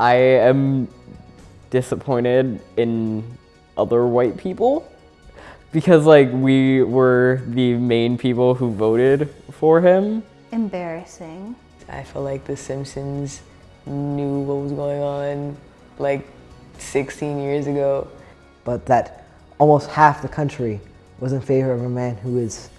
I am disappointed in other white people because like we were the main people who voted for him. Embarrassing. I feel like The Simpsons knew what was going on like 16 years ago. But that almost half the country was in favor of a man who is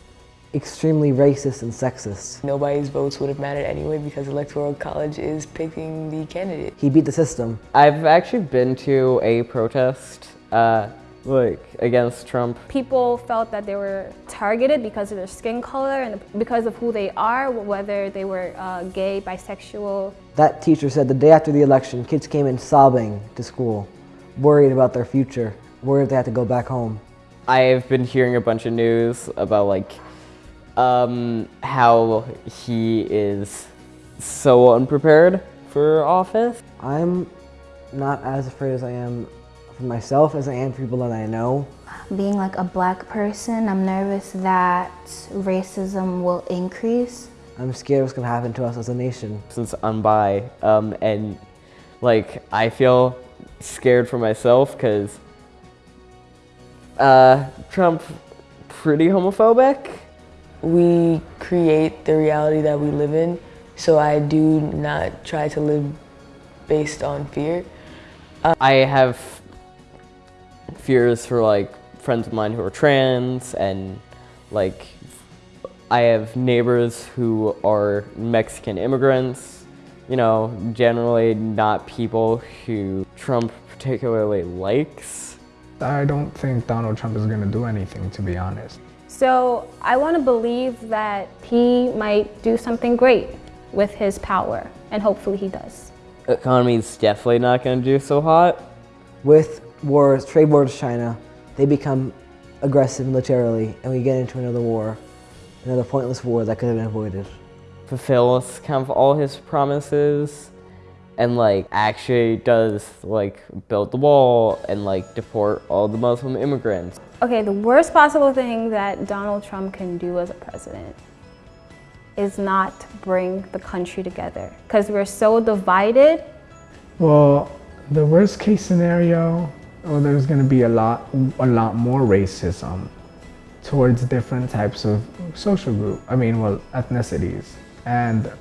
extremely racist and sexist. Nobody's votes would have mattered anyway because Electoral College is picking the candidate. He beat the system. I've actually been to a protest uh, like against Trump. People felt that they were targeted because of their skin color and because of who they are, whether they were uh, gay, bisexual. That teacher said the day after the election, kids came in sobbing to school, worried about their future, worried they had to go back home. I've been hearing a bunch of news about like um, how he is so unprepared for office. I'm not as afraid as I am for myself as I am for people that I know. Being like a black person, I'm nervous that racism will increase. I'm scared what's gonna happen to us as a nation. Since I'm bi, um, and like I feel scared for myself because uh, Trump pretty homophobic. We create the reality that we live in, so I do not try to live based on fear. Uh, I have fears for like friends of mine who are trans and like I have neighbors who are Mexican immigrants, you know, generally not people who Trump particularly likes. I don't think Donald Trump is going to do anything, to be honest. So I want to believe that he might do something great with his power, and hopefully he does. Economy is definitely not going to do so hot. With wars, trade wars with China, they become aggressive militarily, and we get into another war, another pointless war that could have been avoided. Fulfills kind of all his promises, and like actually does like build the wall and like deport all the Muslim immigrants. Okay, the worst possible thing that Donald Trump can do as a president is not bring the country together because we're so divided. Well, the worst case scenario, well, there's going to be a lot, a lot more racism towards different types of social group. I mean, well, ethnicities, and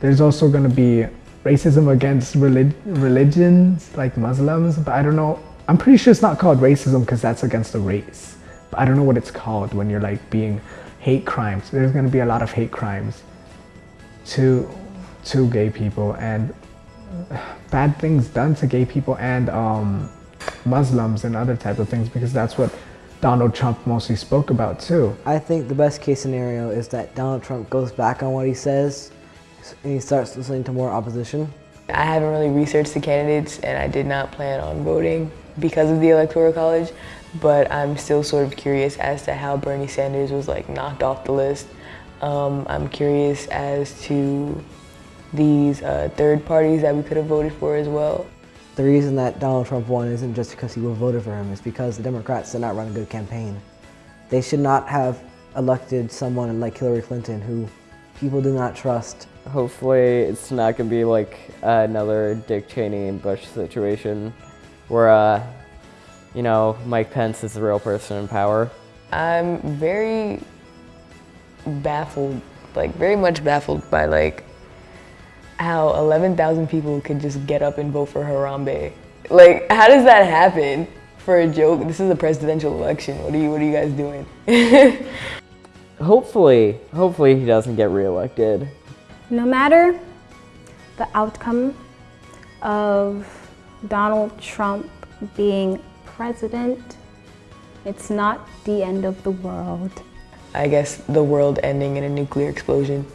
there's also going to be racism against relig religions like Muslims, but I don't know. I'm pretty sure it's not called racism because that's against the race. But I don't know what it's called when you're like being hate crimes. There's going to be a lot of hate crimes to to gay people and bad things done to gay people and um, Muslims and other type of things because that's what Donald Trump mostly spoke about too. I think the best case scenario is that Donald Trump goes back on what he says and he starts listening to more opposition. I haven't really researched the candidates and I did not plan on voting because of the Electoral College, but I'm still sort of curious as to how Bernie Sanders was like knocked off the list. Um, I'm curious as to these uh, third parties that we could have voted for as well. The reason that Donald Trump won isn't just because people voted for him, it's because the Democrats did not run a good campaign. They should not have elected someone like Hillary Clinton who people do not trust. Hopefully it's not going to be like another Dick Cheney and Bush situation where, uh, you know, Mike Pence is the real person in power. I'm very baffled, like very much baffled by like how 11,000 people could just get up and vote for Harambe. Like, how does that happen for a joke? This is a presidential election. What are you, what are you guys doing? hopefully, hopefully he doesn't get reelected. No matter the outcome of Donald Trump being president, it's not the end of the world. I guess the world ending in a nuclear explosion.